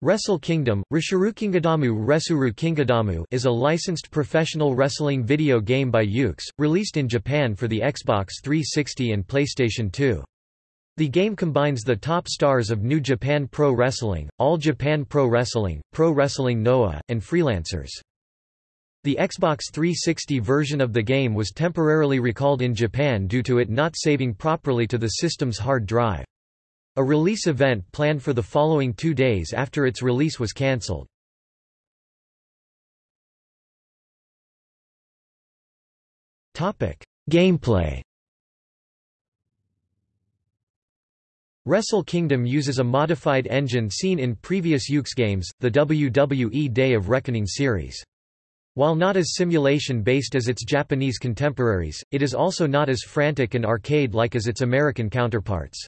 Wrestle Kingdom, Resuru Kingadamu is a licensed professional wrestling video game by Yuke's, released in Japan for the Xbox 360 and PlayStation 2. The game combines the top stars of New Japan Pro Wrestling, All Japan Pro Wrestling, Pro Wrestling Noah, and freelancers. The Xbox 360 version of the game was temporarily recalled in Japan due to it not saving properly to the system's hard drive. A release event planned for the following two days after its release was cancelled. Gameplay Wrestle Kingdom uses a modified engine seen in previous Yuke's games, the WWE Day of Reckoning series. While not as simulation-based as its Japanese contemporaries, it is also not as frantic and arcade-like as its American counterparts.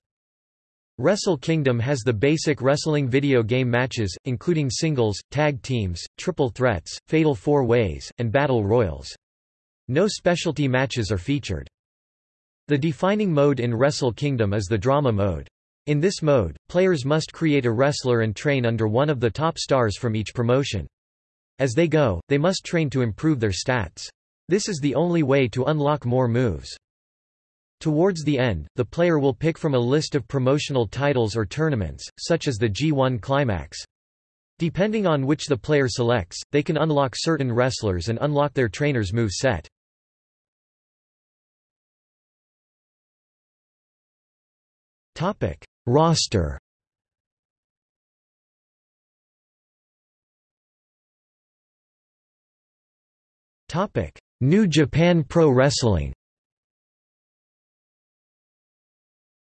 Wrestle Kingdom has the basic wrestling video game matches, including singles, tag teams, triple threats, fatal four ways, and battle royals. No specialty matches are featured. The defining mode in Wrestle Kingdom is the drama mode. In this mode, players must create a wrestler and train under one of the top stars from each promotion. As they go, they must train to improve their stats. This is the only way to unlock more moves. Towards the end, the player will pick from a list of promotional titles or tournaments, such as the G1 Climax. Depending on which the player selects, they can unlock certain wrestlers and unlock their trainer's move set. Roster New Japan Pro Wrestling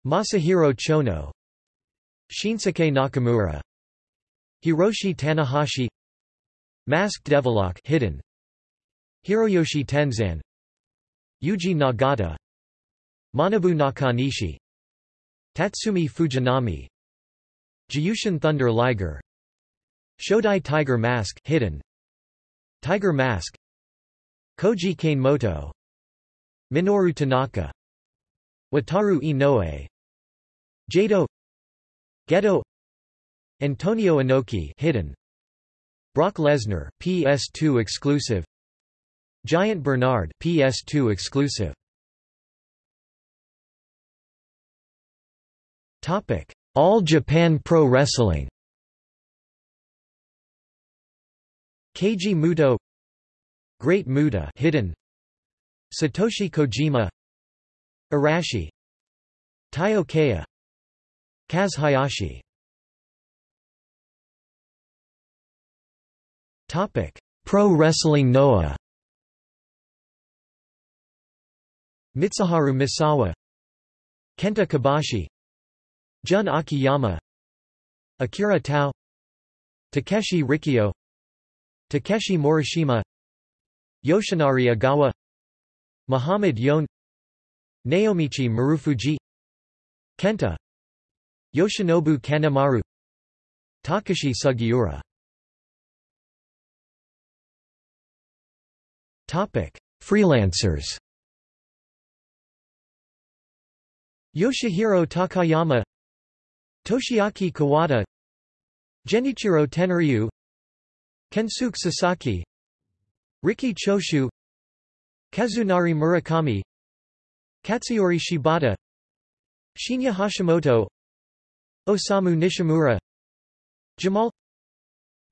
Masahiro Chono Shinsuke Nakamura Hiroshi Tanahashi Masked Devil-Lock hidden Hiroyoshi Tenzan Yuji Nagata Manabu Nakanishi Tatsumi Fujinami Jushin Thunder Liger Shodai Tiger Mask hidden Tiger Mask Koji Kanemoto Minoru Tanaka Wataru Inoue Jado Gedo Antonio Inoki hidden Brock Lesnar PS2 exclusive Giant Bernard PS2 exclusive. Topic All Japan Pro Wrestling. Keiji Muto Great Muta hidden Satoshi Kojima Arashi Taiyo Kea Kaz Hayashi. Pro Wrestling Noah. Mitsuharu Misawa. Kenta Kobashi Jun Akiyama. Akira Tao. Takeshi Rikio Takeshi Morishima. Yoshinari Ogawa. Mohammed Yone. Naomichi Marufuji. Kenta Yoshinobu Kanemaru Takashi Sugiura Freelancers. Yoshihiro Takayama Toshiaki Kawada Genichiro Tenryu Kensuke Sasaki Riki Choshu Kazunari Murakami Katsuyori Shibata Shinya Hashimoto Osamu Nishimura Jamal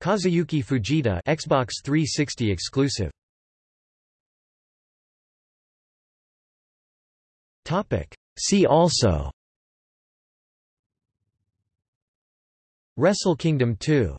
Kazuyuki Fujita Xbox 360 exclusive. Topic. See also. Wrestle Kingdom 2